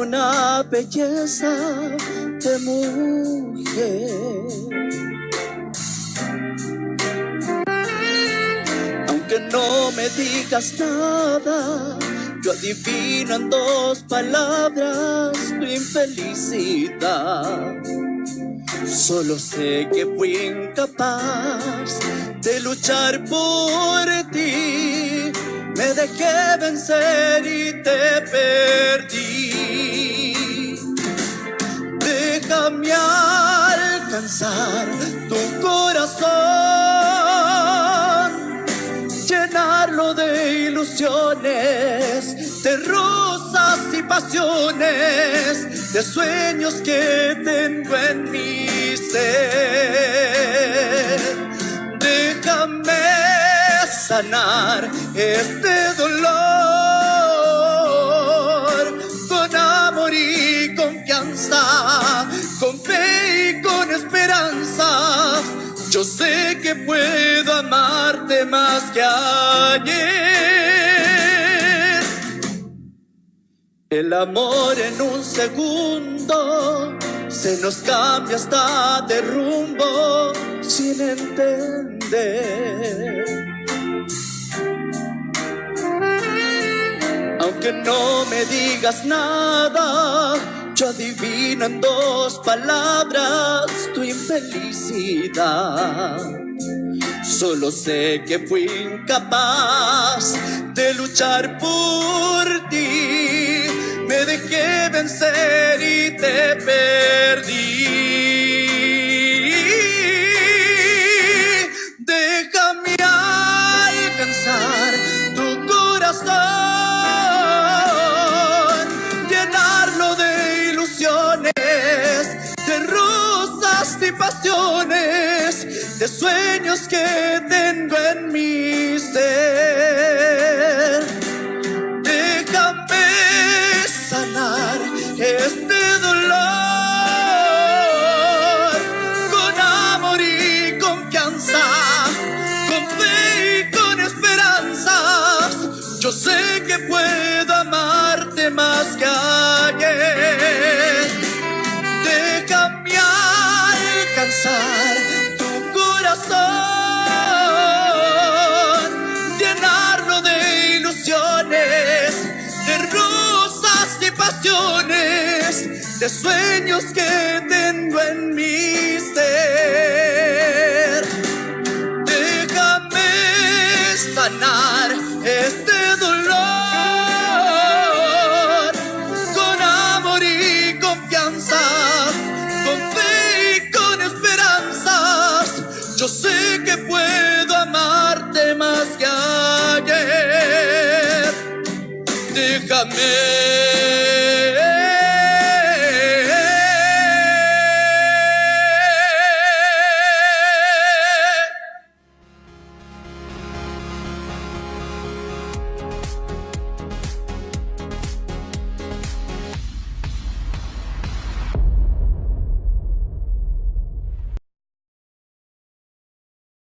la belleza de mujer. Aunque no me digas nada, yo adivino en dos palabras tu infelicidad. Solo sé que fui incapaz de luchar por ti. Me dejé vencer y te perdí. Déjame alcanzar tu corazón, llenarlo de ilusiones, de rosas y pasiones, de sueños que tengo en mi ser. Déjame sanar este dolor Yo sé que puedo amarte más que ayer. El amor en un segundo se nos cambia hasta de rumbo sin entender. Aunque no me digas nada, yo adivino en dos palabras tu infelicidad. Solo sé que fui incapaz de luchar por ti. Me dejé vencer y te perdí. Y pasiones, de sueños que tengo en mi ser. Déjame sanar este dolor con amor y confianza, con fe y con esperanzas. Yo sé que puedo amarte más que ayer. Tu corazón, llenarlo de ilusiones, de rosas y pasiones, de sueños que tengo en ser. Yo sé